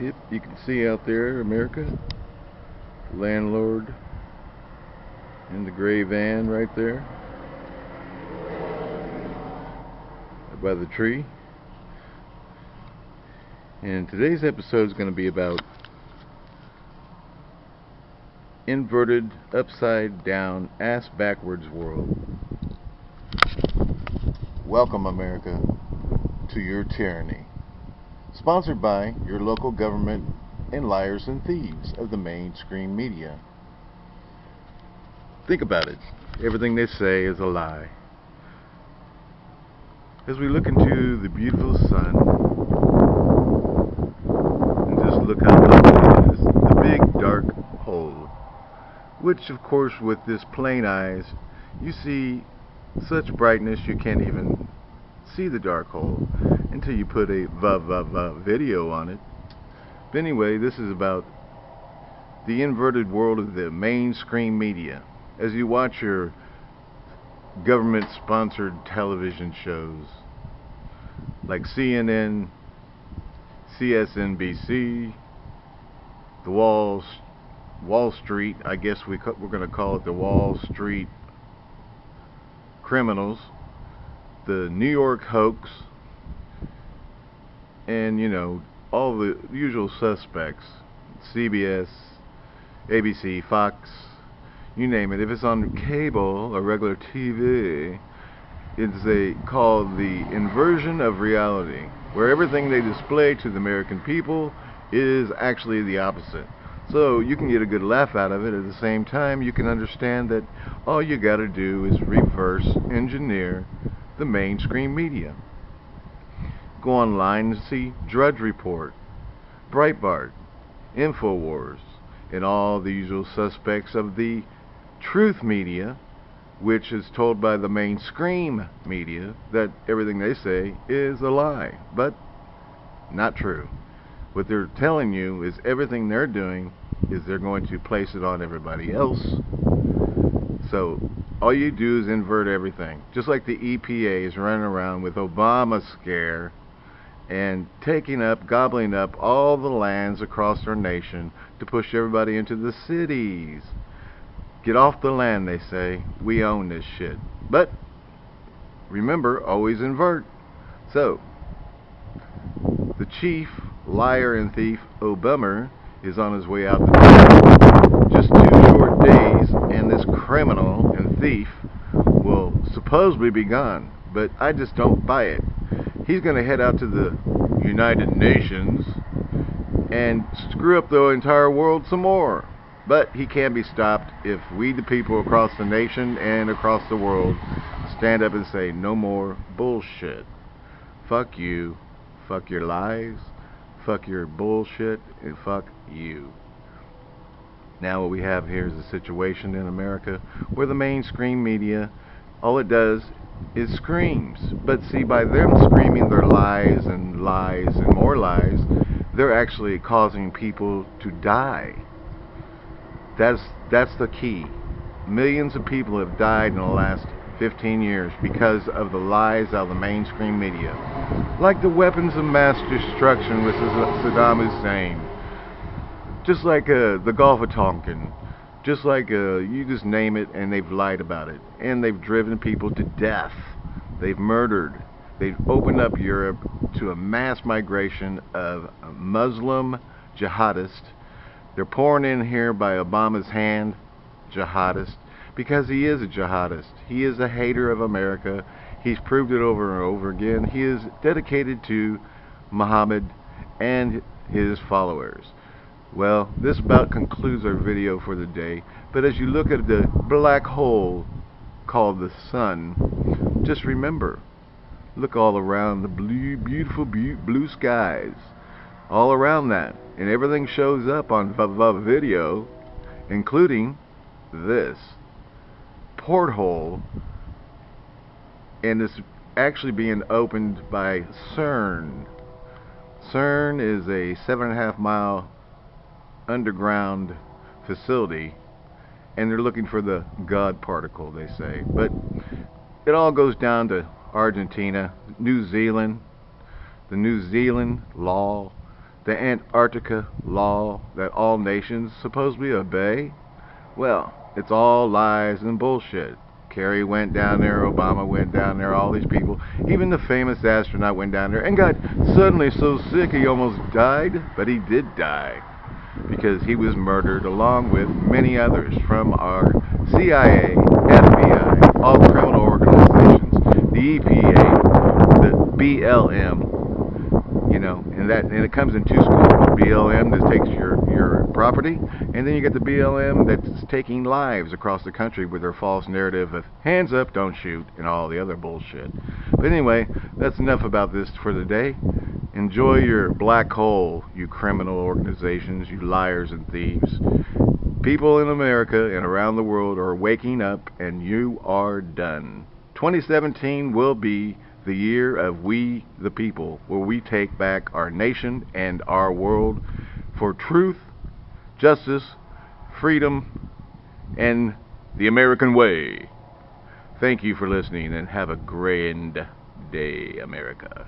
Yep, you can see out there America, landlord in the gray van right there by the tree. And today's episode is going to be about inverted, upside down, ass backwards world. Welcome, America, to your tyranny. Sponsored by your local government and liars and thieves of the mainstream media. Think about it. Everything they say is a lie. As we look into the beautiful sun, and just look how lovely it is, the big dark hole, which of course with this plain eyes, you see such brightness you can't even see the dark hole until you put a va va va video on it. But anyway, this is about the inverted world of the mainstream media. As you watch your government sponsored television shows like CNN, CSNBC, the Wall Wall Street, I guess we we're going to call it the Wall Street criminals, the New York hoax, and you know all the usual suspects CBS ABC Fox you name it. If it's on cable or regular TV it's a called the inversion of reality where everything they display to the American people is actually the opposite. So you can get a good laugh out of it. At the same time you can understand that all you got to do is reverse engineer the mainstream media Go online and see Drudge Report, Breitbart, InfoWars, and all the usual suspects of the truth media, which is told by the mainstream media that everything they say is a lie. But not true. What they're telling you is everything they're doing is they're going to place it on everybody else. So all you do is invert everything. Just like the EPA is running around with Obamacare and taking up, gobbling up all the lands across our nation to push everybody into the cities. Get off the land, they say. We own this shit. But remember, always invert. So, the chief liar and thief, O'Bummer, is on his way out the door. Just two short days, and this criminal and thief will supposedly be gone. But I just don't buy it he's going to head out to the United Nations and screw up the entire world some more. But he can be stopped if we, the people across the nation and across the world, stand up and say, no more bullshit. Fuck you. Fuck your lies. Fuck your bullshit. And fuck you. Now what we have here is a situation in America where the mainstream media, all it does is screams. But see, by them screaming their lies and lies and more lies, they're actually causing people to die. That's that's the key. Millions of people have died in the last 15 years because of the lies of the mainstream media. Like the weapons of mass destruction with Saddam Hussein. Just like uh, the Gulf of Tonkin just like uh, you just name it, and they've lied about it. And they've driven people to death. They've murdered. They've opened up Europe to a mass migration of Muslim jihadists. They're pouring in here by Obama's hand, jihadists, because he is a jihadist. He is a hater of America. He's proved it over and over again. He is dedicated to Muhammad and his followers. Well, this about concludes our video for the day. But as you look at the black hole called the sun, just remember, look all around the blue, beautiful blue skies. All around that. And everything shows up on VV video, including this porthole. And it's actually being opened by CERN. CERN is a seven and a half mile underground facility and they're looking for the God particle, they say. But it all goes down to Argentina, New Zealand, the New Zealand law the Antarctica law that all nations supposedly obey? Well, it's all lies and bullshit. Kerry went down there, Obama went down there, all these people. Even the famous astronaut went down there and got suddenly so sick he almost died, but he did die because he was murdered along with many others from our CIA, FBI, all criminal organizations, the EPA, the BLM, you know, and that and it comes in two schools. BLM that takes your your property, and then you get the BLM that's taking lives across the country with their false narrative of hands up, don't shoot, and all the other bullshit. But anyway, that's enough about this for the day. Enjoy your black hole, you criminal organizations, you liars and thieves. People in America and around the world are waking up, and you are done. 2017 will be the year of we the people, where we take back our nation and our world for truth, justice, freedom, and the American way. Thank you for listening and have a grand day, America.